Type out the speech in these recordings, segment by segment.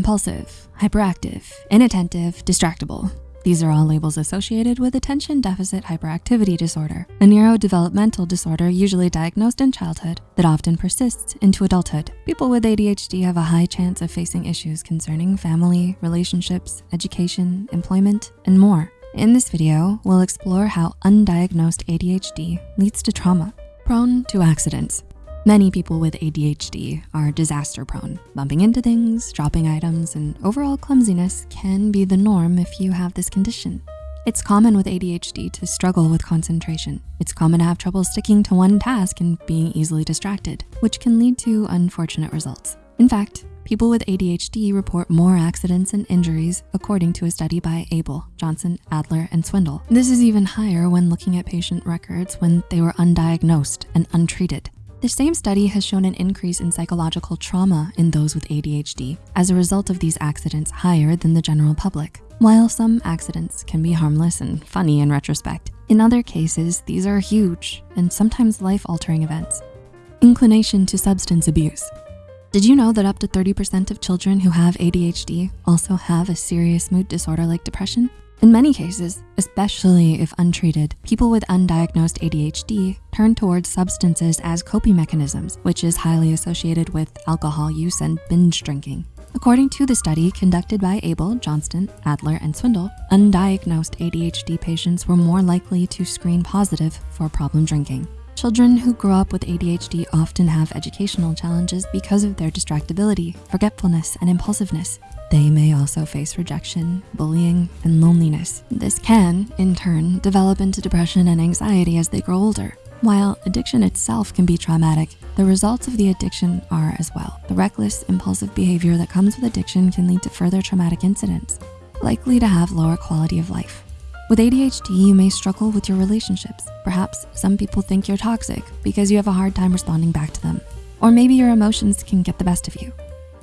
impulsive, hyperactive, inattentive, distractible. These are all labels associated with attention deficit hyperactivity disorder, a neurodevelopmental disorder usually diagnosed in childhood that often persists into adulthood. People with ADHD have a high chance of facing issues concerning family, relationships, education, employment, and more. In this video, we'll explore how undiagnosed ADHD leads to trauma, prone to accidents, Many people with ADHD are disaster prone. Bumping into things, dropping items, and overall clumsiness can be the norm if you have this condition. It's common with ADHD to struggle with concentration. It's common to have trouble sticking to one task and being easily distracted, which can lead to unfortunate results. In fact, people with ADHD report more accidents and injuries according to a study by Able, Johnston, Adler, and Swindle. This is even higher when looking at patient records when they were undiagnosed and untreated. The same study has shown an increase in psychological trauma in those with ADHD as a result of these accidents higher than the general public. While some accidents can be harmless and funny in retrospect, in other cases, these are huge and sometimes life-altering events. Inclination to substance abuse. Did you know that up to 30% of children who have ADHD also have a serious mood disorder like depression? In many cases, especially if untreated, people with undiagnosed ADHD turn towards substances as coping mechanisms, which is highly associated with alcohol use and binge drinking. According to the study conducted by Able, Johnston, Adler, and Swindle, undiagnosed ADHD patients were more likely to screen positive for problem drinking. Children who grow up with ADHD often have educational challenges because of their distractibility, forgetfulness, and impulsiveness. They may also face rejection, bullying, and loneliness. This can, in turn, develop into depression and anxiety as they grow older. While addiction itself can be traumatic, the results of the addiction are as well. The reckless, impulsive behavior that comes with addiction can lead to further traumatic incidents, likely to have lower quality of life. With ADHD, you may struggle with your relationships. Perhaps some people think you're toxic because you have a hard time responding back to them. Or maybe your emotions can get the best of you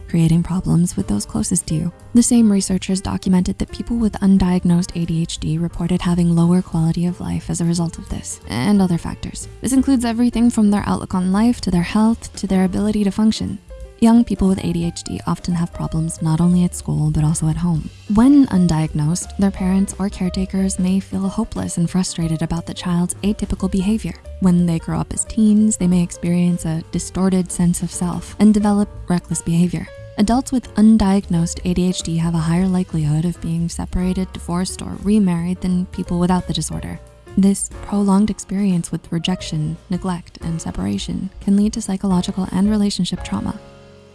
creating problems with those closest to you. The same researchers documented that people with undiagnosed ADHD reported having lower quality of life as a result of this and other factors. This includes everything from their outlook on life to their health to their ability to function. Young people with ADHD often have problems not only at school, but also at home. When undiagnosed, their parents or caretakers may feel hopeless and frustrated about the child's atypical behavior. When they grow up as teens, they may experience a distorted sense of self and develop reckless behavior. Adults with undiagnosed ADHD have a higher likelihood of being separated, divorced, or remarried than people without the disorder. This prolonged experience with rejection, neglect, and separation can lead to psychological and relationship trauma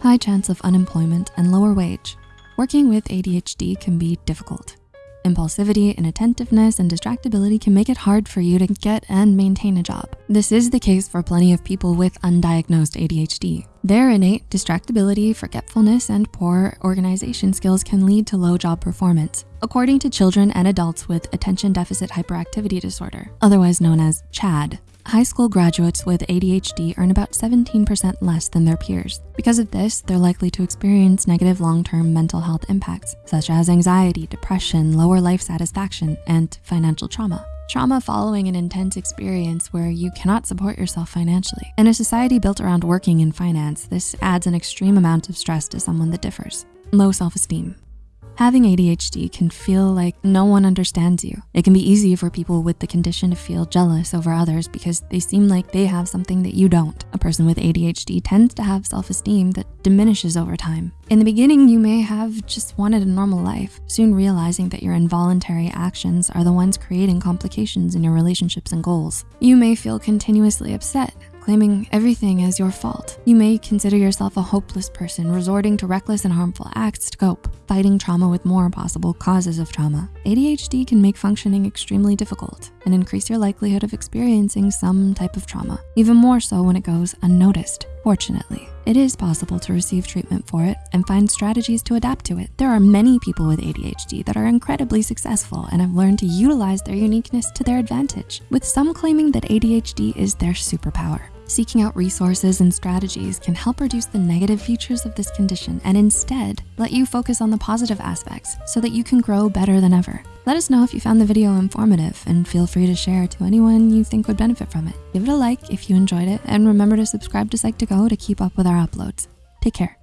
high chance of unemployment, and lower wage. Working with ADHD can be difficult. Impulsivity, inattentiveness, and distractibility can make it hard for you to get and maintain a job. This is the case for plenty of people with undiagnosed ADHD. Their innate distractibility, forgetfulness, and poor organization skills can lead to low job performance, according to children and adults with attention deficit hyperactivity disorder, otherwise known as CHADD. High school graduates with ADHD earn about 17% less than their peers. Because of this, they're likely to experience negative long-term mental health impacts, such as anxiety, depression, lower life satisfaction, and financial trauma. Trauma following an intense experience where you cannot support yourself financially. In a society built around working in finance, this adds an extreme amount of stress to someone that differs. Low self-esteem. Having ADHD can feel like no one understands you. It can be easy for people with the condition to feel jealous over others because they seem like they have something that you don't. A person with ADHD tends to have self-esteem that diminishes over time. In the beginning, you may have just wanted a normal life, soon realizing that your involuntary actions are the ones creating complications in your relationships and goals. You may feel continuously upset claiming everything as your fault. You may consider yourself a hopeless person, resorting to reckless and harmful acts to cope, fighting trauma with more possible causes of trauma. ADHD can make functioning extremely difficult and increase your likelihood of experiencing some type of trauma, even more so when it goes unnoticed. Fortunately, it is possible to receive treatment for it and find strategies to adapt to it. There are many people with ADHD that are incredibly successful and have learned to utilize their uniqueness to their advantage, with some claiming that ADHD is their superpower. Seeking out resources and strategies can help reduce the negative features of this condition and instead let you focus on the positive aspects so that you can grow better than ever. Let us know if you found the video informative and feel free to share it to anyone you think would benefit from it. Give it a like if you enjoyed it and remember to subscribe to Psych2Go to keep up with our uploads. Take care.